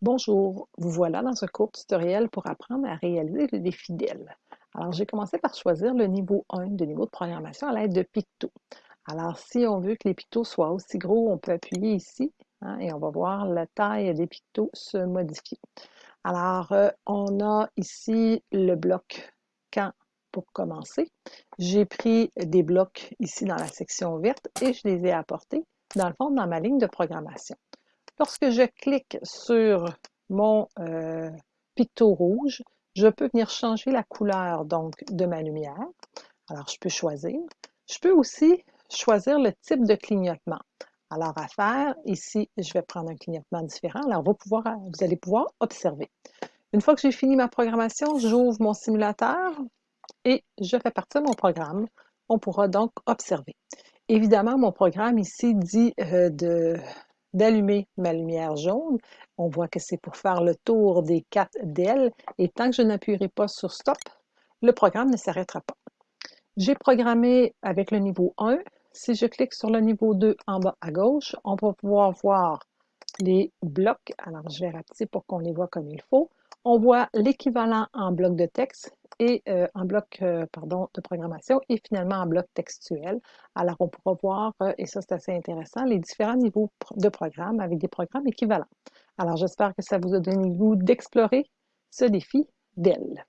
Bonjour, vous voilà dans un court tutoriel pour apprendre à réaliser le défi. Alors, j'ai commencé par choisir le niveau 1 de niveau de programmation à l'aide de Picto. Alors, si on veut que les pictos soient aussi gros, on peut appuyer ici hein, et on va voir la taille des pictos se modifier. Alors, euh, on a ici le bloc quand pour commencer. J'ai pris des blocs ici dans la section verte et je les ai apportés dans le fond dans ma ligne de programmation. Lorsque je clique sur mon euh, picto rouge, je peux venir changer la couleur donc de ma lumière. Alors, je peux choisir. Je peux aussi choisir le type de clignotement. Alors, à faire, ici, je vais prendre un clignotement différent. Alors, vous, allez pouvoir observer. Une fois que j'ai fini ma programmation, j'ouvre mon simulateur et je fais partir mon programme. On pourra donc observer. Évidemment, mon programme ici dit euh, de d'allumer ma lumière jaune. On voit que c'est pour faire le tour des quatre d'ailes et tant que je n'appuierai pas sur Stop, le programme ne s'arrêtera pas. J'ai programmé avec le niveau 1. Si je clique sur le niveau 2 en bas à gauche, on va pouvoir voir les blocs. Alors, je vais rapetisser pour qu'on les voit comme il faut. On voit l'équivalent en bloc de texte et euh, bloc euh, de programmation et finalement en bloc textuel. Alors, on pourra voir, euh, et ça c'est assez intéressant, les différents niveaux de programme avec des programmes équivalents. Alors, j'espère que ça vous a donné le goût d'explorer ce défi d'elle.